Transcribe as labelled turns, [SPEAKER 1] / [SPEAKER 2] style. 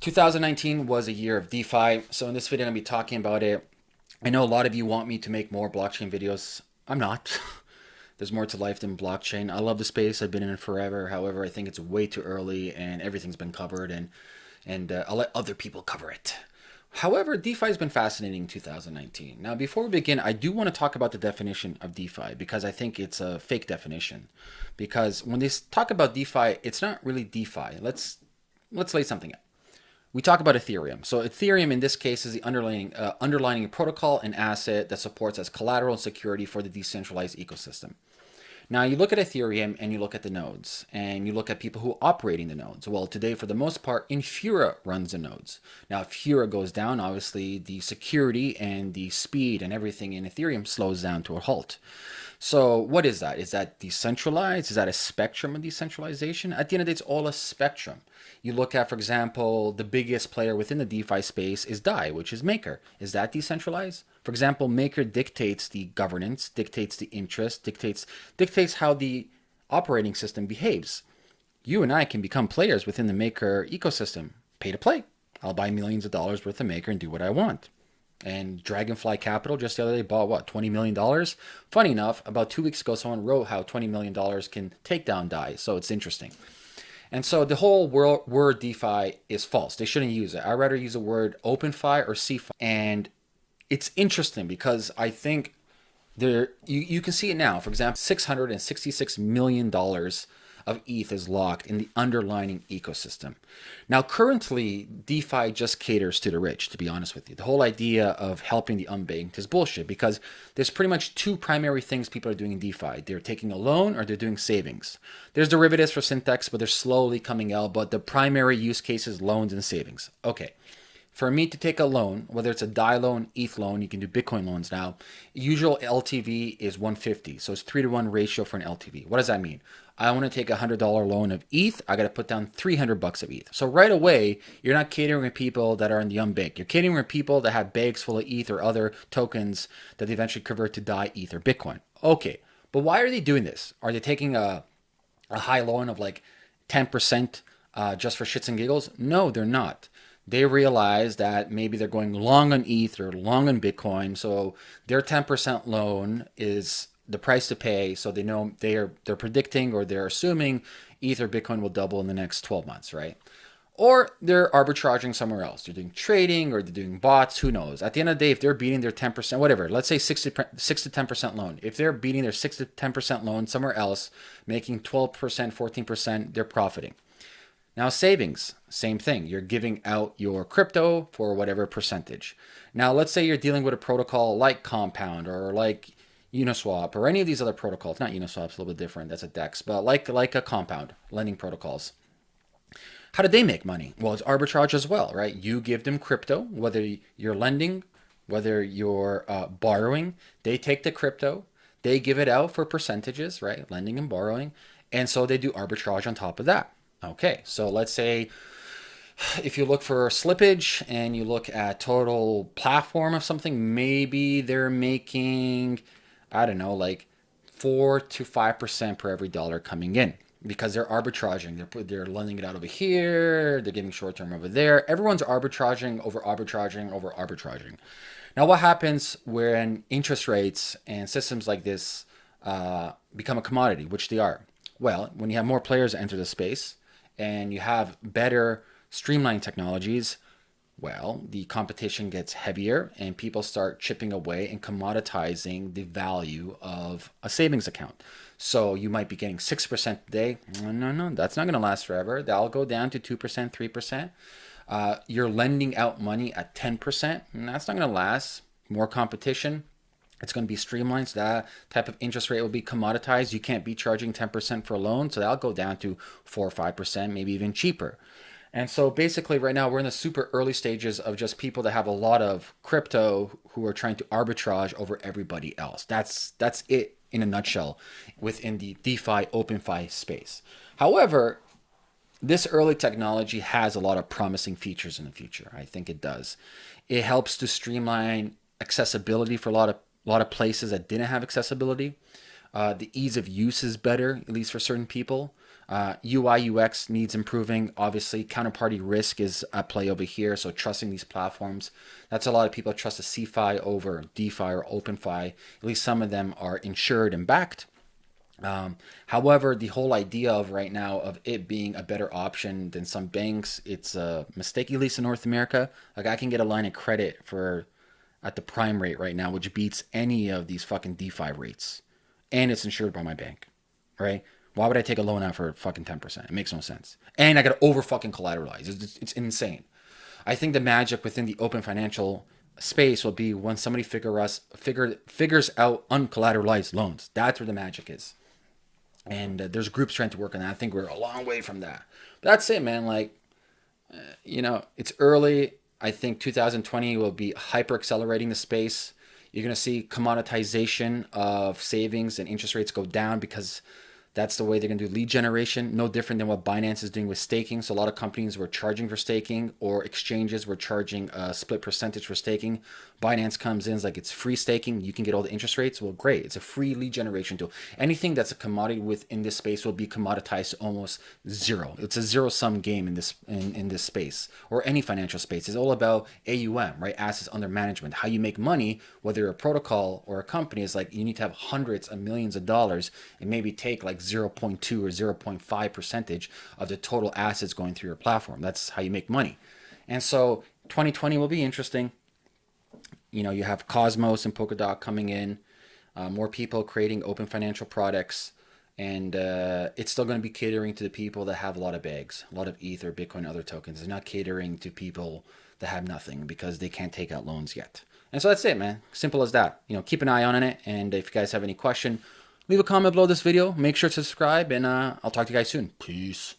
[SPEAKER 1] 2019 was a year of DeFi. So in this video, I'm going to be talking about it. I know a lot of you want me to make more blockchain videos. I'm not. There's more to life than blockchain. I love the space. I've been in it forever. However, I think it's way too early and everything's been covered and and uh, I'll let other people cover it. However, DeFi has been fascinating in 2019. Now, before we begin, I do want to talk about the definition of DeFi because I think it's a fake definition. Because when they talk about DeFi, it's not really DeFi. Let's let's lay something out we talk about Ethereum. So Ethereum in this case is the underlying uh, underlying protocol and asset that supports as collateral and security for the decentralized ecosystem. Now you look at Ethereum and you look at the nodes and you look at people who are operating the nodes. Well, today for the most part, Infura runs the nodes. Now if Infura goes down, obviously the security and the speed and everything in Ethereum slows down to a halt. So what is that? Is that decentralized? Is that a spectrum of decentralization? At the end of the day, it's all a spectrum. You look at, for example, the biggest player within the DeFi space is DAI, which is Maker. Is that decentralized? For example, Maker dictates the governance, dictates the interest, dictates dictates how the operating system behaves. You and I can become players within the Maker ecosystem. Pay to play. I'll buy millions of dollars worth of Maker and do what I want. And Dragonfly Capital just the other day bought what, $20 million? Funny enough, about two weeks ago, someone wrote how $20 million can take down DAI. So it's interesting. And so the whole word, DeFi is false. They shouldn't use it. I'd rather use the word OpenFi or CeFi. And it's interesting because I think there you, you can see it now. For example, $666 million of ETH is locked in the underlying ecosystem. Now, currently, DeFi just caters to the rich, to be honest with you. The whole idea of helping the unbanked is bullshit because there's pretty much two primary things people are doing in DeFi. They're taking a loan or they're doing savings. There's derivatives for Synthetix, but they're slowly coming out, but the primary use case is loans and savings. Okay. For me to take a loan, whether it's a DAI loan, ETH loan, you can do Bitcoin loans now. Usual LTV is 150, so it's three to one ratio for an LTV. What does that mean? I want to take a hundred dollar loan of ETH. I got to put down 300 bucks of ETH. So right away, you're not catering to people that are in the unbanked. You're catering to people that have bags full of ETH or other tokens that they eventually convert to DAI, ETH, or Bitcoin. Okay, but why are they doing this? Are they taking a, a high loan of like 10% uh, just for shits and giggles? No, they're not they realize that maybe they're going long on ETH or long on Bitcoin. So their 10% loan is the price to pay. So they know they are they're predicting or they're assuming ETH or Bitcoin will double in the next 12 months, right? Or they're arbitraging somewhere else. They're doing trading or they're doing bots. Who knows? At the end of the day, if they're beating their 10%, whatever, let's say 6 to, 6 to 10% loan. If they're beating their 6 to 10% loan somewhere else, making 12%, 14%, they're profiting. Now, savings, same thing. You're giving out your crypto for whatever percentage. Now, let's say you're dealing with a protocol like Compound or like Uniswap or any of these other protocols. Not Uniswap's a little bit different. That's a DEX, but like like a Compound lending protocols. How do they make money? Well, it's arbitrage as well, right? You give them crypto, whether you're lending, whether you're uh, borrowing. They take the crypto, they give it out for percentages, right? Lending and borrowing, and so they do arbitrage on top of that. Okay, so let's say if you look for slippage and you look at total platform of something, maybe they're making, I don't know, like four to five percent per every dollar coming in because they're arbitraging. They're they're lending it out over here. They're giving short term over there. Everyone's arbitraging over arbitraging over arbitraging. Now, what happens when interest rates and systems like this uh, become a commodity, which they are? Well, when you have more players enter the space, and you have better streamlined technologies, well, the competition gets heavier and people start chipping away and commoditizing the value of a savings account. So you might be getting 6% today. No, no, no, that's not going to last forever. That'll go down to 2%, 3%. Uh, you're lending out money at 10%. And that's not going to last. More competition. It's going to be streamlined. So that type of interest rate will be commoditized. You can't be charging 10% for a loan. So that'll go down to 4 or 5%, maybe even cheaper. And so basically right now we're in the super early stages of just people that have a lot of crypto who are trying to arbitrage over everybody else. That's that's it in a nutshell within the DeFi OpenFi space. However, this early technology has a lot of promising features in the future. I think it does. It helps to streamline accessibility for a lot of a lot of places that didn't have accessibility. Uh, the ease of use is better, at least for certain people. Uh, UI UX needs improving. Obviously, counterparty risk is at play over here. So trusting these platforms, that's a lot of people trust a CeFi over DeFi or OpenFi. At least some of them are insured and backed. Um, however, the whole idea of right now of it being a better option than some banks, it's a mistake, at least in North America. Like I can get a line of credit for at the prime rate right now, which beats any of these fucking DeFi rates, and it's insured by my bank, right? Why would I take a loan out for fucking 10%? It makes no sense. And I got to over fucking collateralize. It's, it's insane. I think the magic within the open financial space will be when somebody figure us figure figures out uncollateralized loans. That's where the magic is. And uh, there's groups trying to work on that. I think we're a long way from that. But that's it, man. Like, uh, you know, it's early. I think 2020 will be hyper accelerating the space. You're going to see commoditization of savings and interest rates go down because that's the way they're going to do lead generation. No different than what Binance is doing with staking. So a lot of companies were charging for staking or exchanges were charging a split percentage for staking. Binance comes in like it's free staking. You can get all the interest rates. Well, great. It's a free lead generation tool. Anything that's a commodity within this space will be commoditized to almost zero. It's a zero sum game in this in, in this space or any financial space. It's all about AUM, right? Assets under management. How you make money, whether a protocol or a company, is like you need to have hundreds of millions of dollars and maybe take like 0.2 or 0.5 percentage of the total assets going through your platform. That's how you make money. And so 2020 will be interesting. You know, you have Cosmos and Polkadot coming in, uh, more people creating open financial products, and uh, it's still going to be catering to the people that have a lot of bags, a lot of Ether, Bitcoin, other tokens. It's not catering to people that have nothing because they can't take out loans yet. And so that's it, man. Simple as that. You know, keep an eye on it. And if you guys have any question, leave a comment below this video. Make sure to subscribe, and uh, I'll talk to you guys soon. Peace.